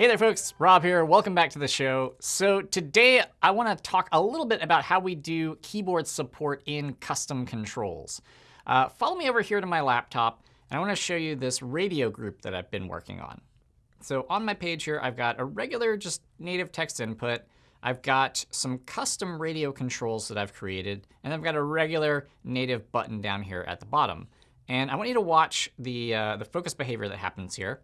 Hey there, folks. Rob here. Welcome back to the show. So today I want to talk a little bit about how we do keyboard support in custom controls. Uh, follow me over here to my laptop, and I want to show you this radio group that I've been working on. So on my page here, I've got a regular just native text input. I've got some custom radio controls that I've created, and I've got a regular native button down here at the bottom. And I want you to watch the, uh, the focus behavior that happens here.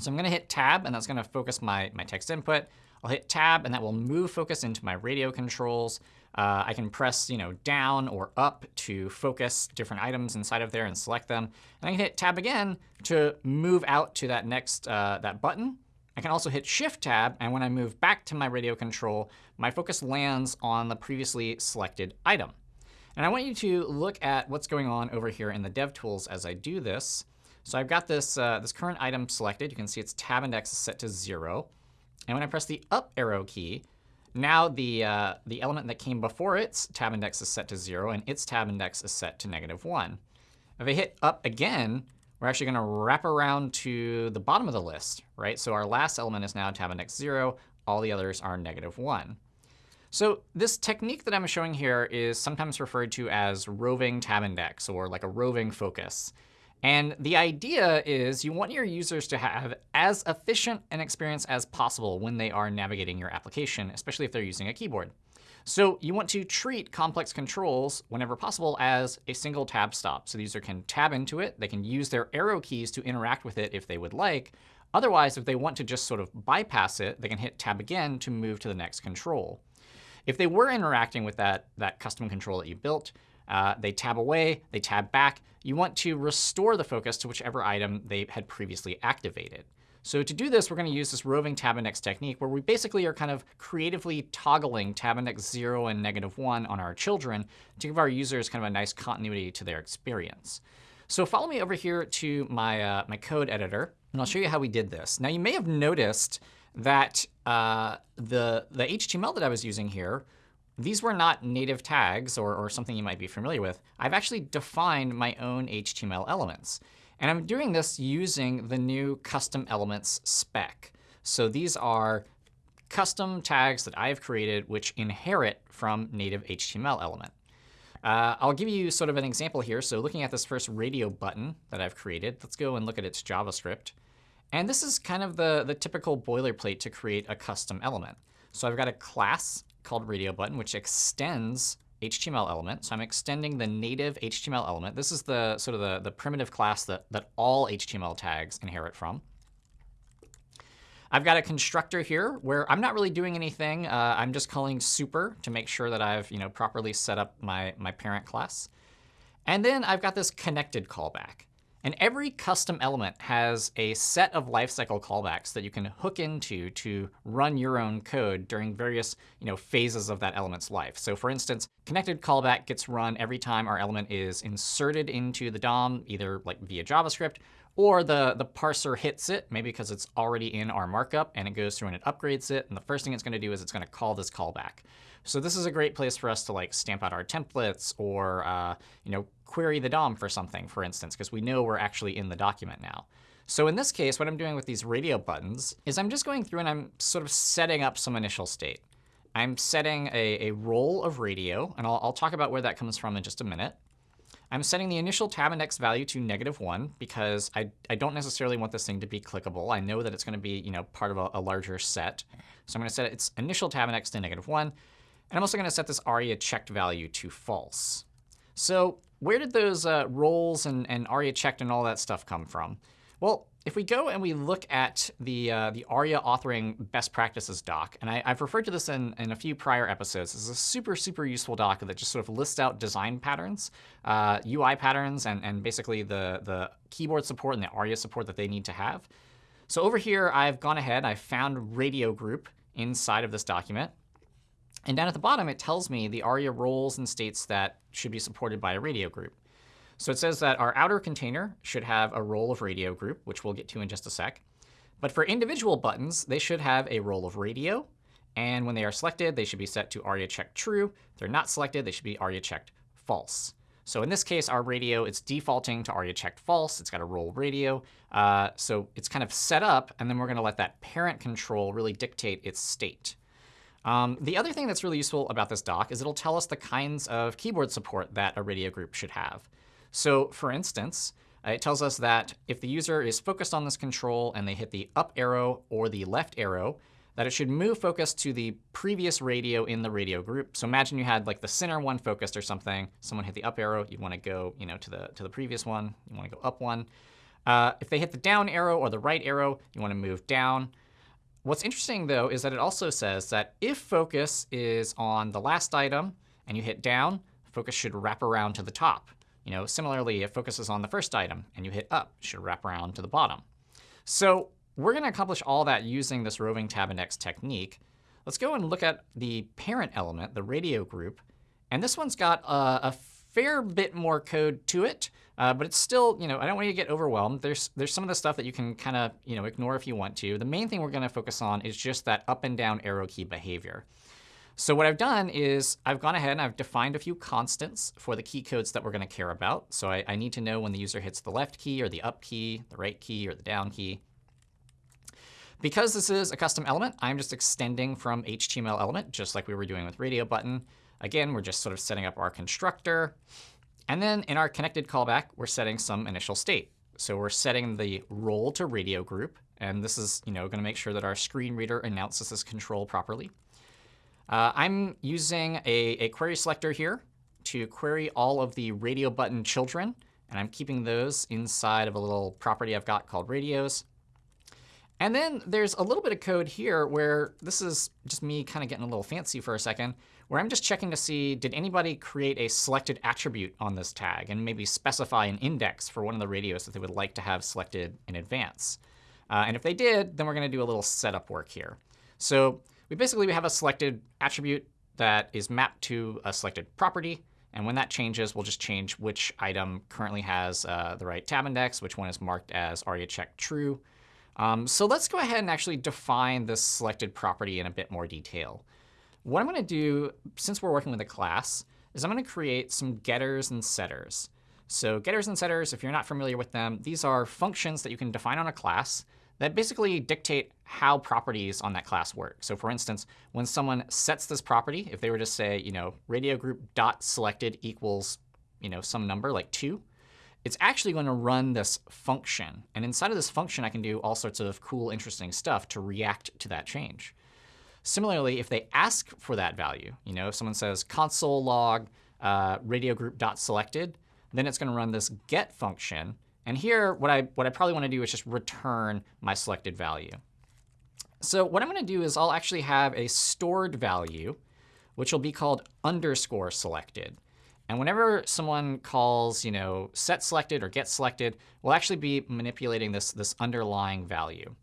So I'm going to hit Tab, and that's going to focus my, my text input. I'll hit Tab, and that will move focus into my radio controls. Uh, I can press you know, down or up to focus different items inside of there and select them. And I can hit Tab again to move out to that next uh, that button. I can also hit Shift Tab, and when I move back to my radio control, my focus lands on the previously selected item. And I want you to look at what's going on over here in the DevTools as I do this. So I've got this, uh, this current item selected. You can see its tab index is set to 0. And when I press the up arrow key, now the, uh, the element that came before its tab index is set to 0, and its tab index is set to negative 1. If I hit up again, we're actually going to wrap around to the bottom of the list. right? So our last element is now tab index 0. All the others are negative 1. So this technique that I'm showing here is sometimes referred to as roving tab index, or like a roving focus. And the idea is you want your users to have as efficient an experience as possible when they are navigating your application, especially if they're using a keyboard. So you want to treat complex controls, whenever possible, as a single tab stop. So the user can tab into it. They can use their arrow keys to interact with it if they would like. Otherwise, if they want to just sort of bypass it, they can hit tab again to move to the next control. If they were interacting with that, that custom control that you built, uh, they tab away, they tab back. You want to restore the focus to whichever item they had previously activated. So to do this, we're going to use this roving tab index technique, where we basically are kind of creatively toggling tab index 0 and negative 1 on our children to give our users kind of a nice continuity to their experience. So follow me over here to my, uh, my code editor, and I'll show you how we did this. Now, you may have noticed that uh, the, the HTML that I was using here these were not native tags or, or something you might be familiar with. I've actually defined my own HTML elements. And I'm doing this using the new custom elements spec. So these are custom tags that I've created which inherit from native HTML element. Uh, I'll give you sort of an example here. So looking at this first radio button that I've created, let's go and look at its JavaScript. And this is kind of the, the typical boilerplate to create a custom element. So I've got a class called radio button, which extends HTML element. So I'm extending the native HTML element. This is the sort of the, the primitive class that, that all HTML tags inherit from. I've got a constructor here where I'm not really doing anything. Uh, I'm just calling super to make sure that I've you know, properly set up my, my parent class. And then I've got this connected callback. And every custom element has a set of lifecycle callbacks that you can hook into to run your own code during various you know, phases of that element's life. So for instance, connected callback gets run every time our element is inserted into the DOM, either like via JavaScript, or the, the parser hits it, maybe because it's already in our markup, and it goes through and it upgrades it. And the first thing it's going to do is it's going to call this callback. So this is a great place for us to like stamp out our templates or uh, you know query the DOM for something, for instance, because we know we're actually in the document now. So in this case, what I'm doing with these radio buttons is I'm just going through and I'm sort of setting up some initial state. I'm setting a, a role of radio, and I'll, I'll talk about where that comes from in just a minute. I'm setting the initial tab index value to negative 1 because I, I don't necessarily want this thing to be clickable. I know that it's going to be you know, part of a, a larger set. So I'm going to set its initial tab index to negative 1. And I'm also going to set this aria checked value to false. So where did those uh, roles and, and aria checked and all that stuff come from? Well, if we go and we look at the, uh, the ARIA authoring best practices doc, and I, have referred to this in, in a few prior episodes. This is a super, super useful doc that just sort of lists out design patterns, uh, UI patterns, and, and basically the, the keyboard support and the ARIA support that they need to have. So over here, I've gone ahead. I've found radio group inside of this document. And down at the bottom, it tells me the ARIA roles and states that should be supported by a radio group. So it says that our outer container should have a role of radio group, which we'll get to in just a sec. But for individual buttons, they should have a role of radio. And when they are selected, they should be set to ARIA checked true. If they're not selected, they should be ARIA checked false. So in this case, our radio, it's defaulting to aria checked false. It's got a role radio. Uh, so it's kind of set up, and then we're going to let that parent control really dictate its state. Um, the other thing that's really useful about this doc is it'll tell us the kinds of keyboard support that a radio group should have. So for instance, uh, it tells us that if the user is focused on this control and they hit the up arrow or the left arrow, that it should move focus to the previous radio in the radio group. So imagine you had like the center one focused or something. Someone hit the up arrow. You want to go you know, to, the, to the previous one. You want to go up one. Uh, if they hit the down arrow or the right arrow, you want to move down. What's interesting, though, is that it also says that if focus is on the last item and you hit down, focus should wrap around to the top. You know, similarly, it focuses on the first item and you hit up, it should wrap around to the bottom. So we're going to accomplish all that using this roving tab index technique. Let's go and look at the parent element, the radio group. And this one's got a, a fair bit more code to it. Uh, but it's still, you know, I don't want you to get overwhelmed. There's there's some of the stuff that you can kind of, you know, ignore if you want to. The main thing we're going to focus on is just that up and down arrow key behavior. So what I've done is I've gone ahead and I've defined a few constants for the key codes that we're going to care about. So I, I need to know when the user hits the left key or the up key, the right key or the down key. Because this is a custom element, I'm just extending from HTML element, just like we were doing with radio button. Again, we're just sort of setting up our constructor. And then in our connected callback, we're setting some initial state. So we're setting the role to radio group. And this is you know, going to make sure that our screen reader announces this control properly. Uh, I'm using a, a query selector here to query all of the radio button children. And I'm keeping those inside of a little property I've got called radios. And then there's a little bit of code here where this is just me kind of getting a little fancy for a second, where I'm just checking to see, did anybody create a selected attribute on this tag and maybe specify an index for one of the radios that they would like to have selected in advance. Uh, and if they did, then we're going to do a little setup work here. So we basically we have a selected attribute that is mapped to a selected property. And when that changes, we'll just change which item currently has uh, the right tab index, which one is marked as aria check true. Um, so let's go ahead and actually define this selected property in a bit more detail. What I'm going to do, since we're working with a class, is I'm going to create some getters and setters. So getters and setters, if you're not familiar with them, these are functions that you can define on a class that basically dictate how properties on that class work. So for instance, when someone sets this property, if they were to say, you know, radio group dot selected equals, you know, some number like 2, it's actually going to run this function. And inside of this function, I can do all sorts of cool, interesting stuff to react to that change. Similarly, if they ask for that value, you know, if someone says console log uh, radio group dot selected, then it's going to run this get function. And here, what I, what I probably want to do is just return my selected value. So what I'm going to do is I'll actually have a stored value, which will be called underscore selected. And whenever someone calls, you know, set selected or get selected, we'll actually be manipulating this, this underlying value.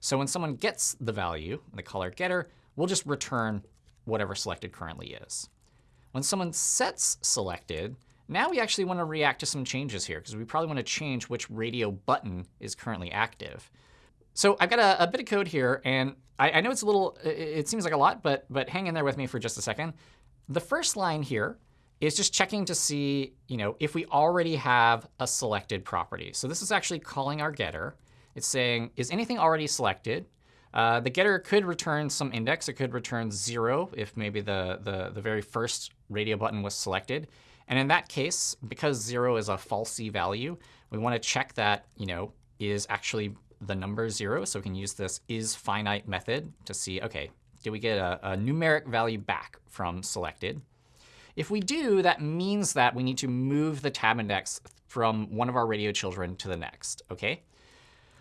So when someone gets the value, the caller getter, we'll just return whatever selected currently is. When someone sets selected, now we actually want to react to some changes here, because we probably want to change which radio button is currently active. So I've got a, a bit of code here, and I, I know it's a little, it, seems like a lot, but, but hang in there with me for just a second. The first line here is just checking to see you know, if we already have a selected property. So this is actually calling our getter. It's saying, is anything already selected? Uh, the getter could return some index. It could return 0 if maybe the, the, the very first radio button was selected. And in that case, because 0 is a falsy value, we want to check that you know, is actually the number 0. So we can use this isFinite method to see, OK, did we get a, a numeric value back from selected? If we do, that means that we need to move the tab index from one of our radio children to the next. OK?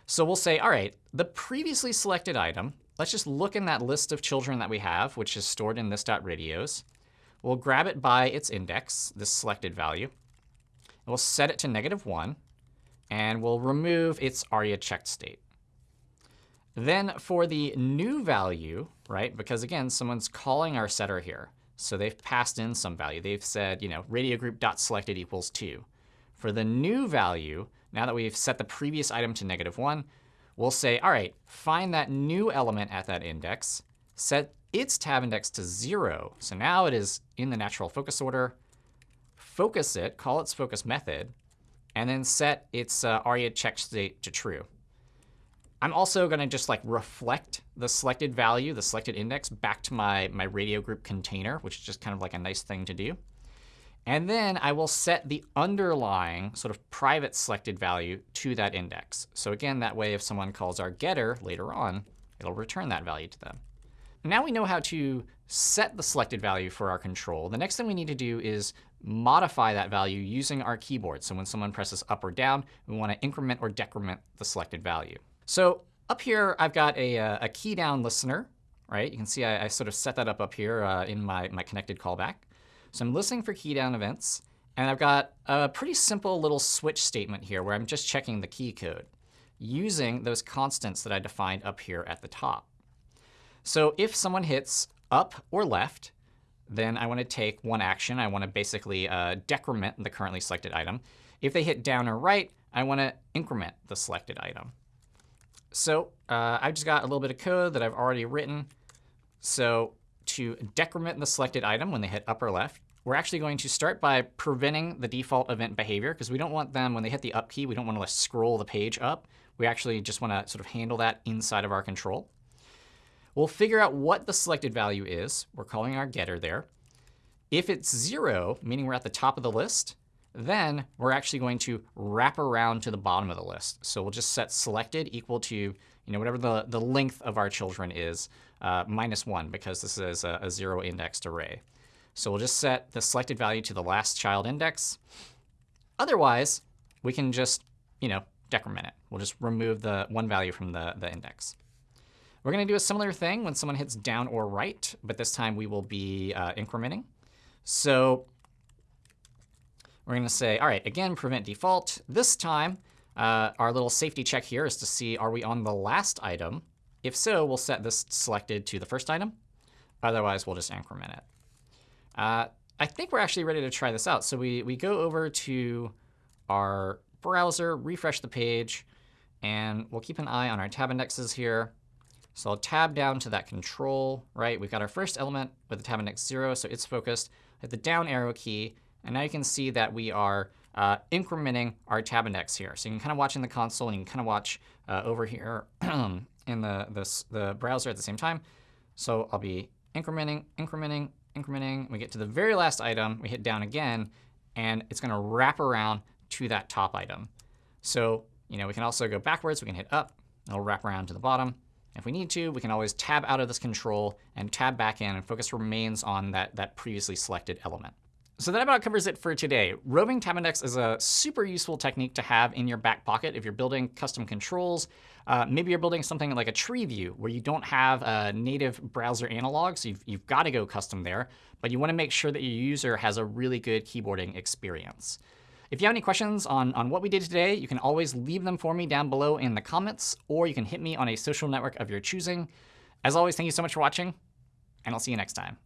So we'll say, all right, the previously selected item, let's just look in that list of children that we have, which is stored in this.radios. We'll grab it by its index, this selected value. And we'll set it to negative 1. And we'll remove its aria checked state. Then for the new value, right, because again, someone's calling our setter here. So they've passed in some value. They've said, you know, radio group dot selected equals 2. For the new value, now that we've set the previous item to negative 1, we'll say, all right, find that new element at that index, set its tab index to 0. So now it is in the natural focus order. focus it, call its focus method, and then set its uh, ARIA check state to true. I'm also going to just like reflect the selected value, the selected index, back to my, my radio group container, which is just kind of like a nice thing to do. And then I will set the underlying sort of private selected value to that index. So again, that way if someone calls our getter later on, it'll return that value to them. Now we know how to set the selected value for our control. The next thing we need to do is modify that value using our keyboard. So when someone presses up or down, we want to increment or decrement the selected value. So up here, I've got a, uh, a key down listener. right? You can see I, I sort of set that up up here uh, in my, my connected callback. So I'm listening for key down events. And I've got a pretty simple little switch statement here where I'm just checking the key code using those constants that I defined up here at the top. So if someone hits up or left, then I want to take one action. I want to basically uh, decrement the currently selected item. If they hit down or right, I want to increment the selected item. So uh, I've just got a little bit of code that I've already written. So to decrement the selected item when they hit up or left, we're actually going to start by preventing the default event behavior, because we don't want them, when they hit the up key, we don't want to scroll the page up. We actually just want to sort of handle that inside of our control. We'll figure out what the selected value is. We're calling our getter there. If it's 0, meaning we're at the top of the list, then we're actually going to wrap around to the bottom of the list. So we'll just set selected equal to you know, whatever the, the length of our children is, uh, minus 1, because this is a, a zero indexed array. So we'll just set the selected value to the last child index. Otherwise, we can just you know, decrement it. We'll just remove the one value from the, the index. We're going to do a similar thing when someone hits down or right, but this time we will be uh, incrementing. So we're going to say, all right, again, prevent default. This time, uh, our little safety check here is to see, are we on the last item? If so, we'll set this selected to the first item. Otherwise, we'll just increment it. Uh, I think we're actually ready to try this out. So we, we go over to our browser, refresh the page, and we'll keep an eye on our tab indexes here. So I'll tab down to that control, right? We've got our first element with the tab index 0, so it's focused. Hit the down arrow key, and now you can see that we are uh, incrementing our tab index here. So you can kind of watch in the console, and you can kind of watch uh, over here in the, the, the browser at the same time. So I'll be incrementing, incrementing, incrementing. We get to the very last item. We hit down again, and it's going to wrap around to that top item. So you know, we can also go backwards. We can hit up. It'll wrap around to the bottom. If we need to, we can always tab out of this control and tab back in, and focus remains on that, that previously selected element. So that about covers it for today. Roving tab index is a super useful technique to have in your back pocket if you're building custom controls. Uh, maybe you're building something like a tree view where you don't have a native browser analog, so you've, you've got to go custom there. But you want to make sure that your user has a really good keyboarding experience. If you have any questions on, on what we did today, you can always leave them for me down below in the comments, or you can hit me on a social network of your choosing. As always, thank you so much for watching, and I'll see you next time.